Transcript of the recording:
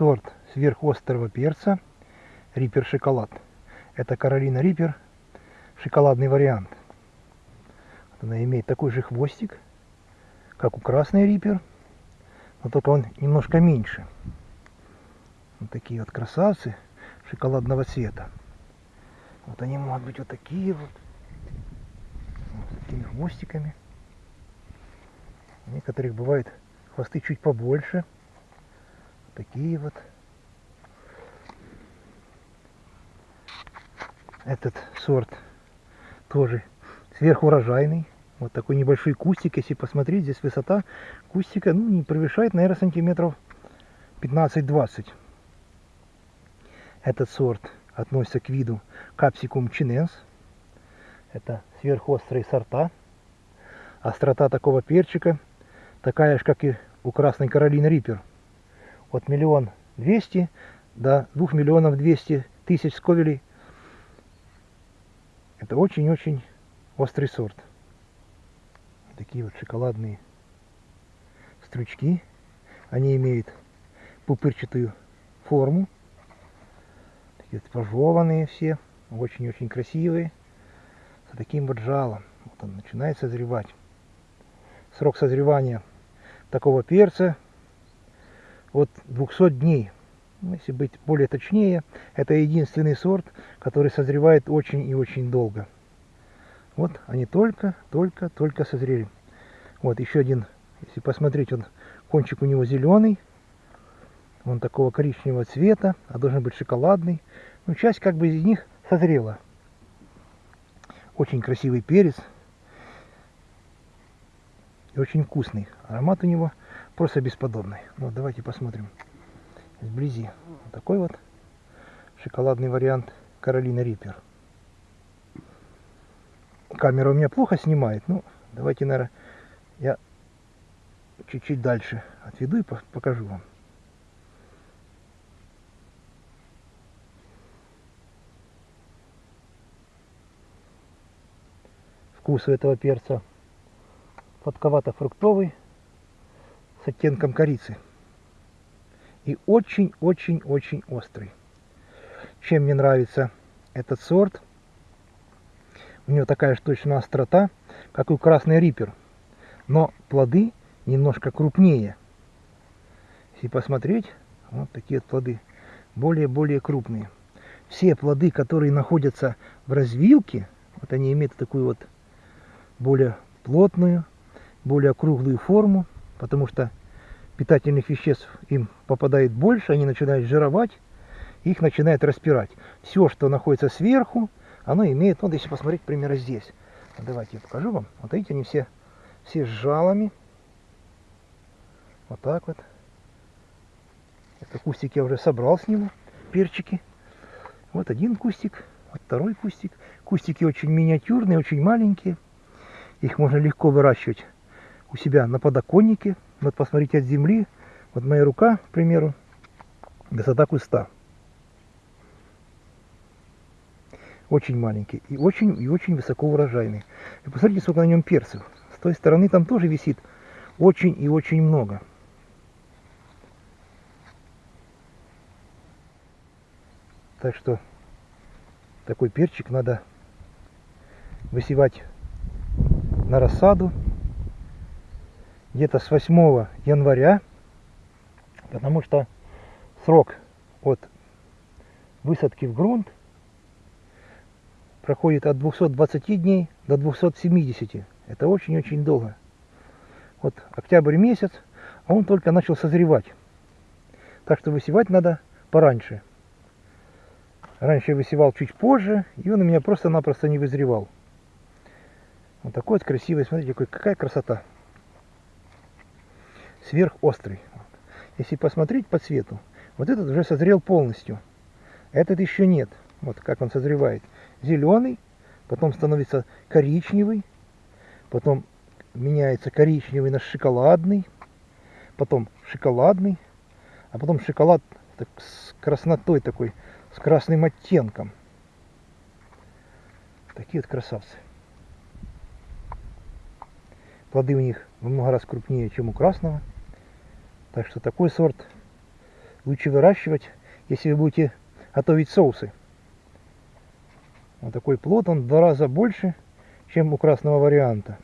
сорт сверхострого перца Риппер Шоколад. Это Каролина Риппер, шоколадный вариант. Она имеет такой же хвостик, как у красной Риппер, но только он немножко меньше. Вот такие вот красавцы шоколадного цвета. Вот они могут быть вот такие вот, вот с такими хвостиками. У некоторых бывают хвосты чуть побольше. Такие вот. Этот сорт тоже сверхурожайный. Вот такой небольшой кустик, если посмотреть, здесь высота кустика ну, не превышает, наверное, сантиметров 15-20. Этот сорт относится к виду капсикум чиненс. Это сверхострые сорта. Острота такого перчика такая же, как и у Красной Каролины Риппер. От миллион двести до двух миллионов двести тысяч сковелей. Это очень-очень острый сорт. Такие вот шоколадные стручки. Они имеют пупырчатую форму. Такие вот пожеванные все. Очень-очень красивые. С таким вот жалом. Вот он начинает созревать. Срок созревания такого перца от 200 дней. Ну, если быть более точнее, это единственный сорт, который созревает очень и очень долго. Вот они только, только, только созрели. Вот еще один, если посмотреть, он кончик у него зеленый. Он такого коричневого цвета, а должен быть шоколадный. Ну, часть как бы из них созрела. Очень красивый перец. Очень вкусный. Аромат у него просто бесподобный. Вот давайте посмотрим вблизи. Вот такой вот шоколадный вариант Каролина Риппер. Камера у меня плохо снимает. Ну, давайте, наверное, я чуть-чуть дальше отведу и покажу вам. Вкус у этого перца сладковато-фруктовый с оттенком корицы. И очень-очень-очень острый. Чем мне нравится этот сорт? У него такая же точно острота, как у красный риппер. Но плоды немножко крупнее. Если посмотреть, вот такие плоды. Более-более крупные. Все плоды, которые находятся в развилке, вот они имеют такую вот более плотную, более круглую форму, потому что питательных веществ им попадает больше, они начинают жировать, их начинает распирать. Все, что находится сверху, оно имеет, вот если посмотреть, примерно здесь. Давайте я покажу вам. Вот видите, они все, все с жалами. Вот так вот. Это кустик я уже собрал с него, перчики. Вот один кустик, вот второй кустик. Кустики очень миниатюрные, очень маленькие. Их можно легко выращивать у себя на подоконнике. Вот посмотрите от земли. Вот моя рука, к примеру, высота куста. Очень маленький и очень и очень высоко урожайный. И посмотрите, сколько на нем перцев. С той стороны там тоже висит очень и очень много. Так что такой перчик надо высевать на рассаду где-то с 8 января, потому что срок от высадки в грунт проходит от 220 дней до 270. Это очень-очень долго. Вот октябрь месяц, а он только начал созревать. Так что высевать надо пораньше. Раньше я высевал чуть позже, и он у меня просто-напросто не вызревал. Вот такой вот красивый, смотрите, какая красота. Сверхострый. Если посмотреть по цвету, вот этот уже созрел полностью. Этот еще нет. Вот как он созревает. Зеленый, потом становится коричневый, потом меняется коричневый на шоколадный, потом шоколадный, а потом шоколад так, с краснотой такой, с красным оттенком. Такие вот красавцы. Плоды у них в много раз крупнее, чем у красного. Так что такой сорт лучше выращивать, если вы будете готовить соусы. Вот такой плод, он в два раза больше, чем у красного варианта.